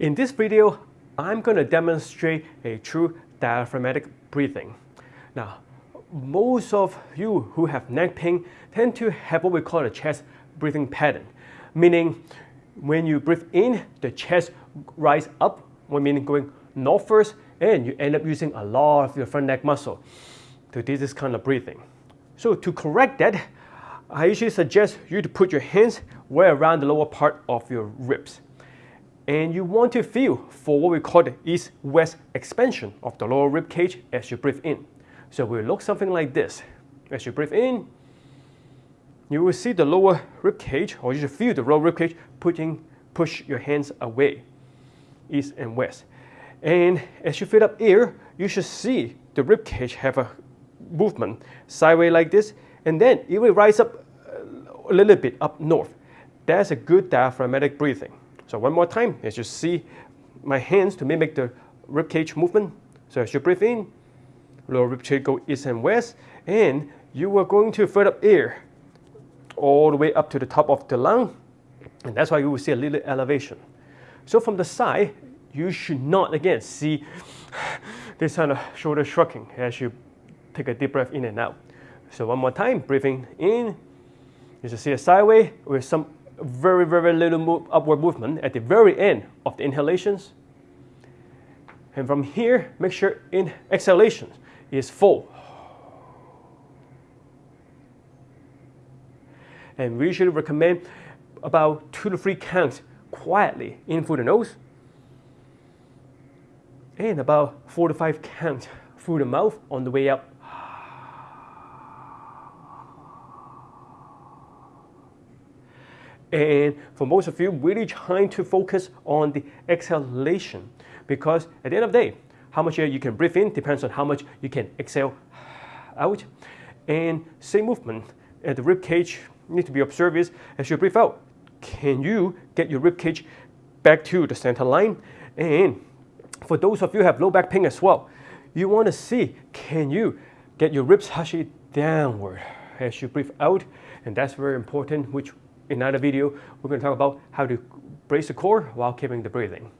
In this video, I'm going to demonstrate a true diaphragmatic breathing. Now, most of you who have neck pain tend to have what we call a chest breathing pattern, meaning when you breathe in, the chest rise up, meaning going north first, and you end up using a lot of your front neck muscle to do this kind of breathing. So to correct that, I usually suggest you to put your hands way around the lower part of your ribs and you want to feel for what we call the east-west expansion of the lower rib cage as you breathe in. So we look something like this. As you breathe in, you will see the lower rib cage, or you should feel the lower rib cage pushing, push your hands away, east and west. And as you fill up air, you should see the rib cage have a movement sideways like this, and then it will rise up a little bit up north. That's a good diaphragmatic breathing. So one more time, as you see my hands to mimic the rib cage movement. So as you breathe in, lower rib cage go east and west, and you are going to fill up air all the way up to the top of the lung, and that's why you will see a little elevation. So from the side, you should not again see this kind of shoulder shrugging as you take a deep breath in and out. So one more time, breathing in, you should see a sideway with some very, very little move, upward movement at the very end of the inhalations. And from here, make sure in exhalation is full. And we usually recommend about two to three counts quietly in through the nose and about four to five counts through the mouth on the way up And for most of you, really trying to focus on the exhalation because at the end of the day, how much air you can breathe in depends on how much you can exhale out. And same movement at the rib cage need to be observed as you breathe out, can you get your rib cage back to the center line? And for those of you who have low back pain as well, you want to see can you get your ribs actually downward as you breathe out, and that's very important, which in another video, we're going to talk about how to brace the core while keeping the breathing.